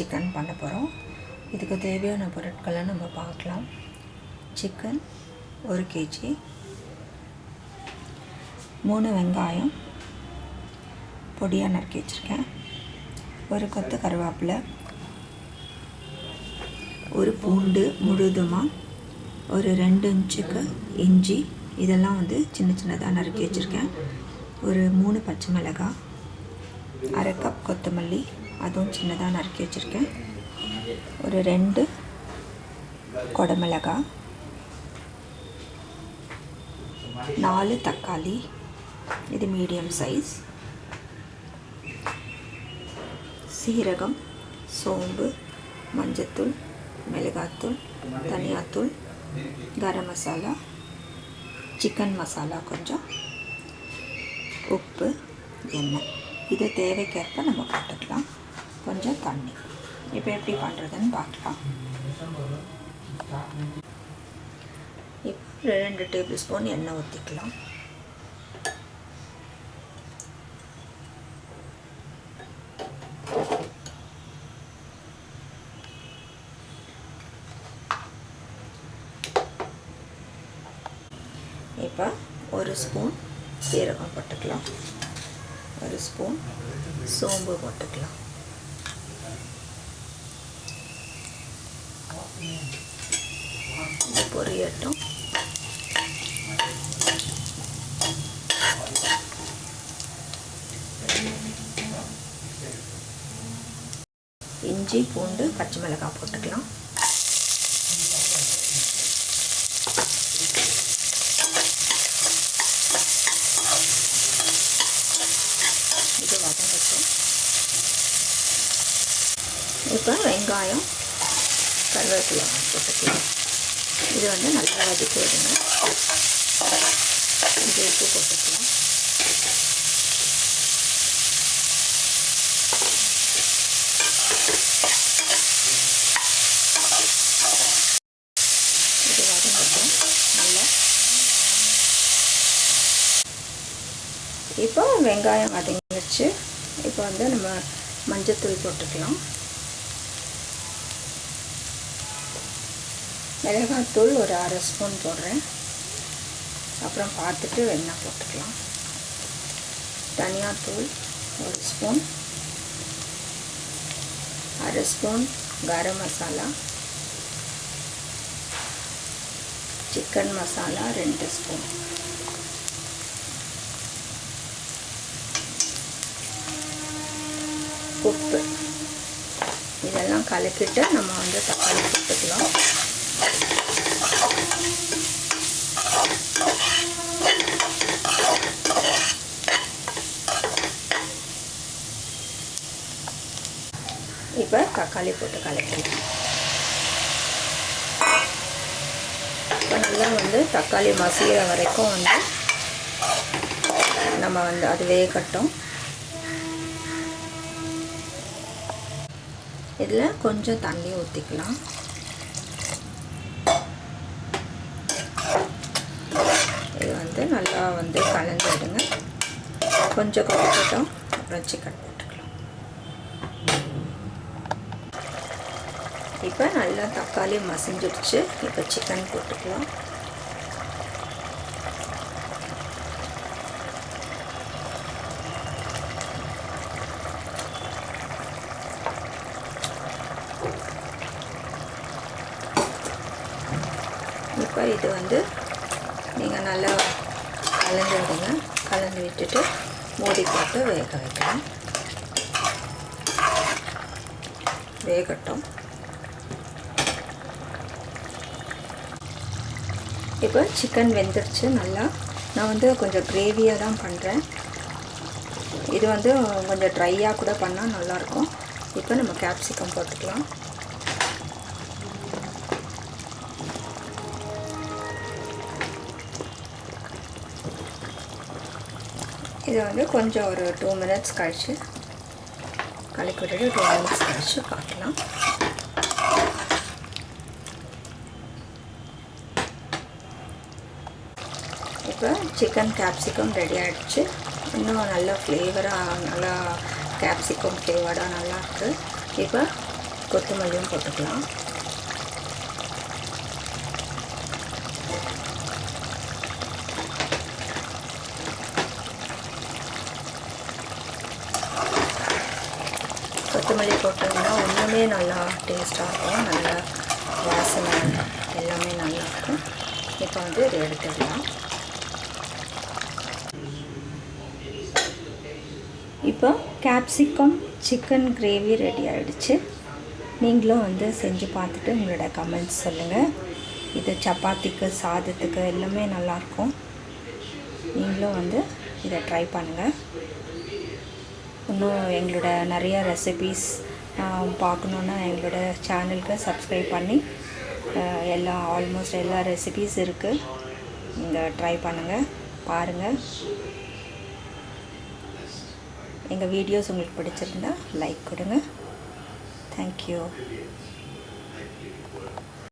Chicken பண்ண போகிறோம் இதுக்கு தேவையான பொருட்களை நம்ம பார்க்கலாம். சிக்கன் ஒரு கேஜி. மூணு வெங்காயம். பொடியாக நறுக்கி வச்சுருக்கேன். ஒரு கொத்து கருவேப்பிலை. ஒரு பூண்டு முழுதுமாக ஒரு ரெண்டு இன்ச்சுக்கு இஞ்சி. இதெல்லாம் வந்து சின்ன சின்னதாக நறுக்கி வச்சுருக்கேன். ஒரு மூணு பச்சை மிளகாய். அரை கப் கொத்தமல்லி. அதுவும் சின்னதாக நறுக்கி வச்சுருக்கேன். ஒரு ரெண்டு கொடமிளகா நாலு தக்காளி இது மீடியம் சைஸ் சீரகம் சோம்பு மஞ்சத்தூள் மிளகாத்தூள் தனியாத்தூள் கரம் மசாலா சிக்கன் மசாலா கொஞ்சம் உப்பு எண்ணெய். இது தேவைக்கேற்ப நம்ம போட்டுக்கலாம். கொஞ்சம் தண்ணி இப்போ எப்படி பண்ணுறதுன்னு பார்க்கலாம். இப்போ ரெண்டு டேபிள் ஸ்பூன் எண்ணெய் ஊற்றிக்கலாம் இப்போ ஒரு ஸ்பூன் சீரகம் போட்டுக்கலாம். ஒரு ஸ்பூன் சோம்பு போட்டுக்கலாம். பொரியட்டும். இஞ்சி பூண்டு பச்சை மிளகாய் போட்டுக்கலாம். இது வதங்கட்டும். இப்போ வெங்காயம். கருவேப்பிலை போட்டுக்கலாம். இது வந்து நல்லா வதக்கி விடுங்க. இது உப்பு போட்டுக்கலாம். இது வதங்கட்டும். நல்லா. இப்போ வெங்காயம் வதங்கிடுச்சு இப்போ வந்து நம்ம மஞ்சத்தூள் போட்டுக்கலாம். மிளகாத்தூள் ஒரு அரை ஸ்பூன் போடுறேன். அப்புறம் பார்த்துட்டு வெண்ணெய் போட்டுக்கலாம். தனியாத்தூள் ஒரு ஸ்பூன். அரை ஸ்பூன் கரம் மசாலா. சிக்கன் மசாலா ரெண்டு ஸ்பூன். உப்பு. இதெல்லாம் கலக்கிட்டு நம்ம வந்து தக்காளி போட்டுக்கலாம் இப்போ தக்காளி போட்டு கலக்கலாம் இப்போ நல்லா வந்து தக்காளி மசிகிற வரைக்கும் வந்து நம்ம வந்து அது வேகட்டும் இதில் கொஞ்சம் தண்ணி ஊற்றிக்கலாம் இது வந்து நல்லா வந்து கலந்து விடுங்க கொஞ்சம் கொதிக்கட்டும் வச்சு சிக்கன் போட்டுக்கலாம். இப்போ நல்லா தக்காளி மசிஞ்சிடுச்சு இப்போ சிக்கன் போட்டுக்கலாம். இப்போ இது வந்து நீங்கள் நல்லா கலந்து விடுங்க கலந்து விட்டுட்டு மூடி போட்டு வேக வைக்கலாம். வேகட்டும். இப்போ சிக்கன் வெந்துருச்சு. நல்லா நான் வந்து கொஞ்சம் கிரேவியாக தான் பண்ணுறேன் இது வந்து கொஞ்சம் ட்ரையாக கூட பண்ணால் நல்லாயிருக்கும். இப்போ நம்ம கேப்சிகம் போட்டுக்கலாம். இதை வந்து கொஞ்சம் ஒரு டூ மினிட்ஸ் கழித்து கலக்கி விட்டுட்டு டூ மினிட்ஸ் கழித்து பார்க்கலாம். இப்போ சிக்கன் கேப்சிகம் ரெடி ஆகிடுச்சு இன்னும் நல்லா ஃப்ளேவராக நல்லா கேப்சிகம் நல்லா நல்லாயிருக்கு இப்போ கொத்தமல்லியும் போட்டுக்கலாம். கொத்தமல்லி போட்டோம்னா ஒன்றுமே நல்லா டேஸ்ட்டாக இருக்கும். நல்லா வாசனை எல்லாமே நல்லாயிருக்கும் இப்போ வந்து இதை எடுத்துடலாம். இப்போ கேப்சிகம் சிக்கன் கிரேவி ரெடி ஆகிடுச்சு நீங்களும் வந்து செஞ்சு பார்த்துட்டு உங்களோட கமெண்ட்ஸ் சொல்லுங்கள் இது சப்பாத்திக்கு சாதத்துக்கு எல்லாமே நல்லாயிருக்கும் நீங்களும் வந்து இதை ட்ரை பண்ணுங்கள் இன்னும் எங்களோட நிறைய ரெசிபீஸ் பார்க்கணுன்னா எங்களோட சேனலுக்கு சப்ஸ்கிரைப் பண்ணி எல்லா ஆல்மோஸ்ட் எல்லா ரெசிபீஸ் இருக்குது நீங்கள் ட்ரை பண்ணுங்கள் பாருங்கள் எங்கள் வீடியோஸ் உங்களுக்கு பிடிச்சிருந்தா லைக் கொடுங்க. தேங்க்யூ